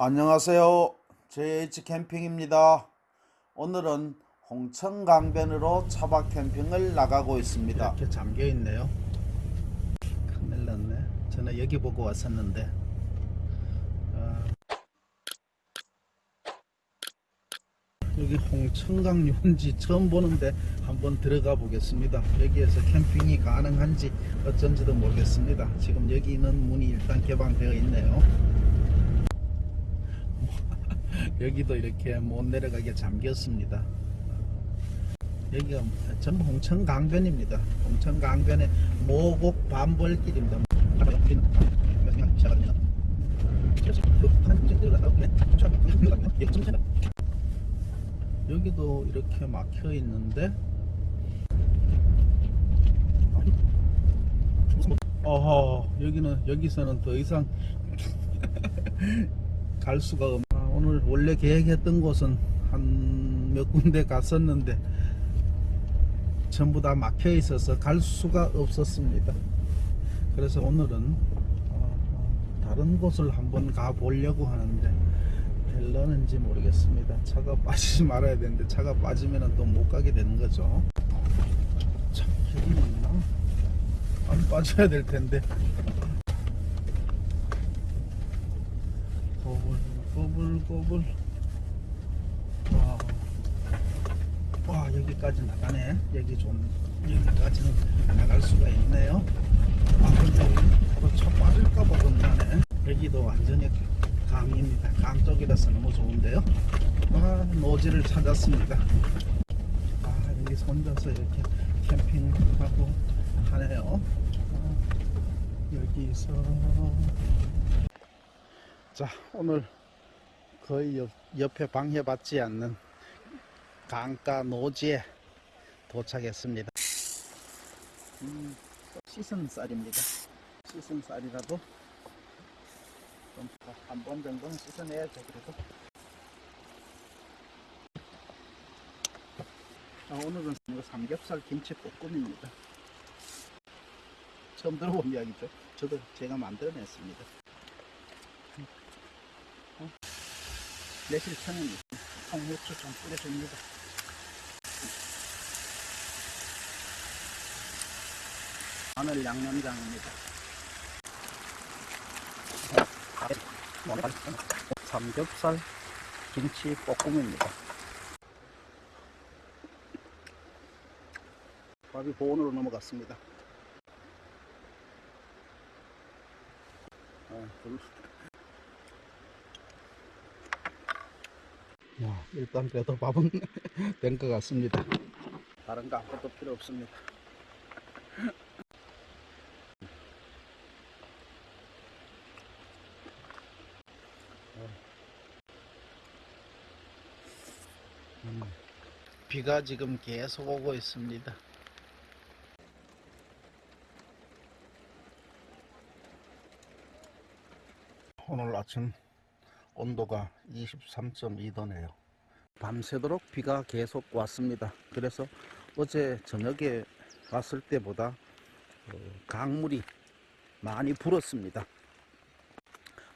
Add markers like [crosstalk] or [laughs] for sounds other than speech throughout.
안녕하세요. JH 캠핑입니다. 오늘은 홍천강변으로 차박 캠핑을 나가고 있습니다. 이렇게 잠겨 있네요. 큰일 났네. 저는 여기 보고 왔었는데. 아. 여기 홍천강 유원지 처음 보는데 한번 들어가 보겠습니다. 여기에서 캠핑이 가능한지 어쩐지도 모르겠습니다. 지금 여기 있는 문이 일단 개방되어 있네요. 여기도 이렇게 못 내려가게 잠겼습니다. 여기가 전부 홍천강변입니다. 홍천강변의 모곡 반벌길입니다. 여기도 이렇게 막혀 있는데 어허 여기는 여기서는 더 이상 [laughs] 갈 수가 없. 아, 오늘 원래 계획했던 곳은 한 몇 군데 갔었는데 전부 다 막혀 있어서 갈 수가 없었습니다. 그래서 오늘은 어, 다른 곳을 한번 가 보려고 하는데 될려는지 모르겠습니다. 차가 빠지지 말아야 되는데 차가 빠지면 또 못 가게 되는 거죠. 참 길이 있나? 안 빠져야 될 텐데. 꼬불 꼬불 꼬불. 와, 와 여기까지 나가네. 여기 좀 여기까지는 나갈 수가 있네요. 아 근데 또차 빠질까봐 겁나네 여기도 완전히 강입니다. 강 쪽이라서 너무 좋은데요. 아 노지를 찾았습니다. 아 여기 혼자서 이렇게 캠핑하고 하네요. 아, 여기서. 자 오늘 거의 옆, 옆에 방해받지 않는 강가 노지에 도착했습니다. 음, 씻은 쌀입니다. 씻은 쌀이라도 좀한번 정도는 씻어내야죠 그래도. 아, 오늘은 삼겹살 김치 볶음입니다. 처음 들어본 이야기죠. 저도 제가 만들어냈습니다 매실청은 통후추 좀 뿌려줍니다. 마늘 양념장입니다. 삼겹살 김치 볶음입니다. 밥이 보온으로 넘어갔습니다. 아, 불- 와, 일단 그래도 밥은 [laughs] 된 것 같습니다. 다른 거 아무것도 필요 없습니다. 음, 비가 지금 계속 오고 있습니다. 오늘 아침 온도가 23.2도네요. 밤새도록 비가 계속 왔습니다. 그래서 어제 저녁에 왔을 때보다 어, 강물이 많이 불었습니다.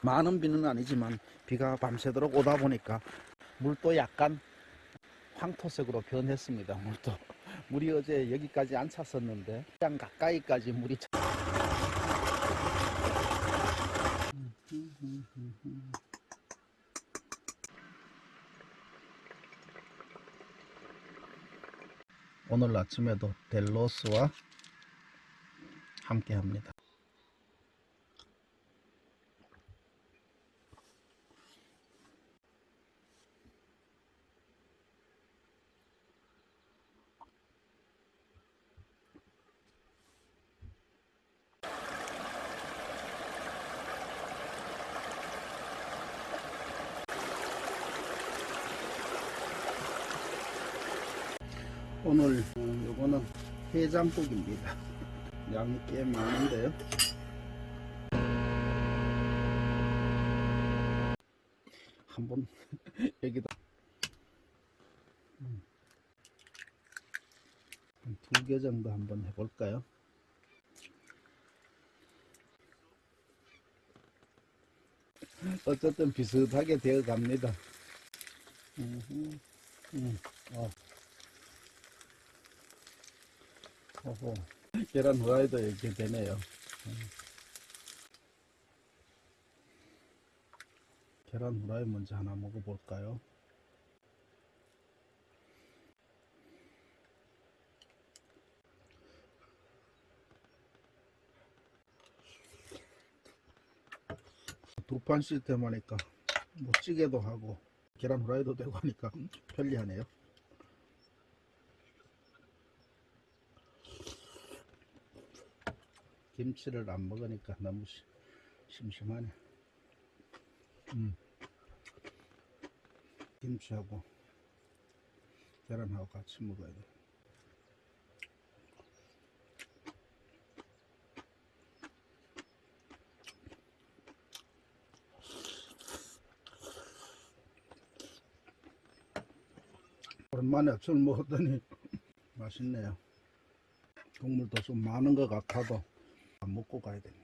많은 비는 아니지만 비가 밤새도록 오다 보니까 물도 약간 황토색으로 변했습니다. 물도 물이 어제 여기까지 안 찼었는데 그냥 가까이까지 물이 차... 오늘 아침에도 델로스와 함께 합니다. 오늘 어, 요거는 해장국입니다. [laughs] 양이 꽤 많은데요. 한번 [laughs] 여기다 두 개 정도 한번 해볼까요? 어쨌든 비슷하게 되어 갑니다. 음, 음, 어. 어허. 계란 후라이도 이렇게 되네요. 음. 계란 후라이 먼저 하나 먹어볼까요? 두 판 시스템 하니까 뭐 찌개도 하고 계란 후라이도 되고 하니까 [laughs] 편리하네요. 김치를 안 먹으니까 너무 시- 심심하네. 음. 김치하고 계란하고 같이 먹어야 돼. 오랜만에 술 먹었더니 [laughs] 맛있네요. 국물도 좀 많은 것 같아도 안 먹고 가야 됩니다.